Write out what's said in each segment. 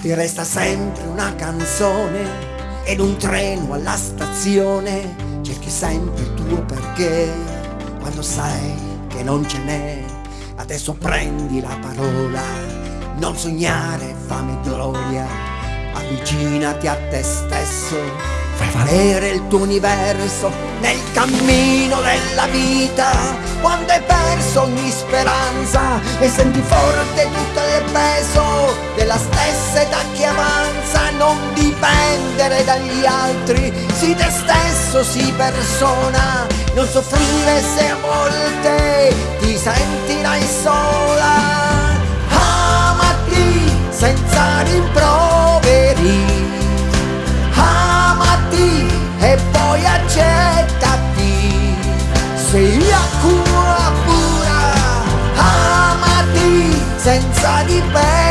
ti resta sempre una canzone ed un treno alla stazione, cerchi sempre il tuo perché, quando sai che non ce n'è, adesso prendi la parola, non sognare fame e gloria, avvicinati a te stesso Fai valere il tuo universo nel cammino della vita. Quando hai perso ogni speranza e senti forte tutto il peso dipendere dagli altri, sii te stesso, sii persona Non soffrire se a volte ti sentirai sola. Amati senza rimproveri. Senza dipendere.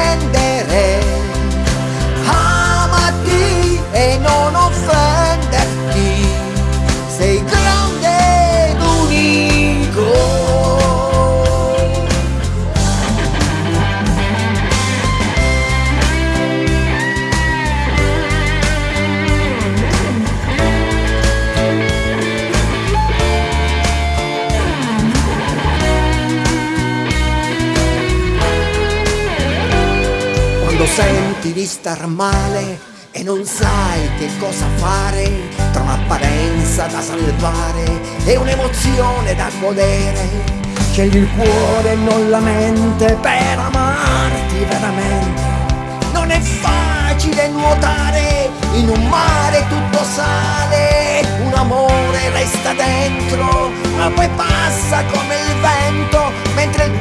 Quando senti di star male e non sai che cosa fare tra un'apparenza da salvare e un'emozione da godere. Scegli il cuore e non la mente per amarti veramente. Non è facile nuotare in un mare tutto sale, un amore resta dentro, ma poi passa come il vento, mentre il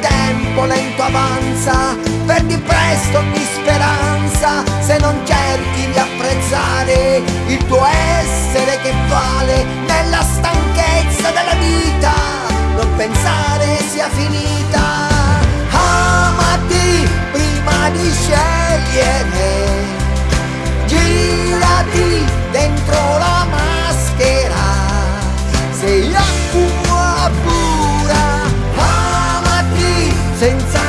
tempo lento avanza, perdi presto ogni speranza, se non cerchi di apprezzare il tuo essere che vale nella stanchezza della vita, non pensare sia finita. Amati prima di scegliere, girati dentro la maschera, sei acqua pura senza